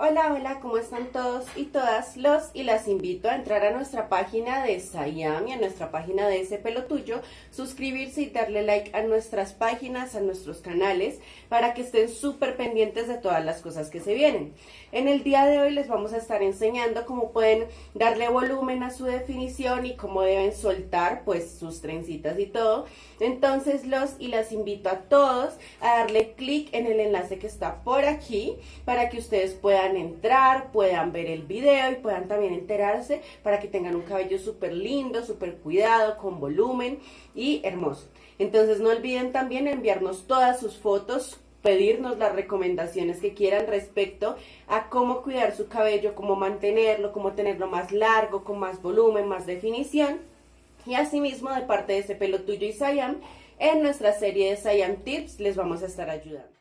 Hola, hola, ¿cómo están todos y todas? Los y las invito a entrar a nuestra página de Sayam y a nuestra página de Ese Pelo Tuyo, suscribirse y darle like a nuestras páginas, a nuestros canales, para que estén súper pendientes de todas las cosas que se vienen. En el día de hoy les vamos a estar enseñando cómo pueden darle volumen a su definición y cómo deben soltar pues sus trencitas y todo. Entonces los y las invito a todos a darle clic en el enlace que está por aquí para que ustedes puedan entrar, puedan ver el video y puedan también enterarse para que tengan un cabello súper lindo, súper cuidado, con volumen y hermoso. Entonces no olviden también enviarnos todas sus fotos pedirnos las recomendaciones que quieran respecto a cómo cuidar su cabello, cómo mantenerlo, cómo tenerlo más largo, con más volumen, más definición. Y asimismo, de parte de ese pelo tuyo y Sayam, en nuestra serie de Sayam Tips les vamos a estar ayudando.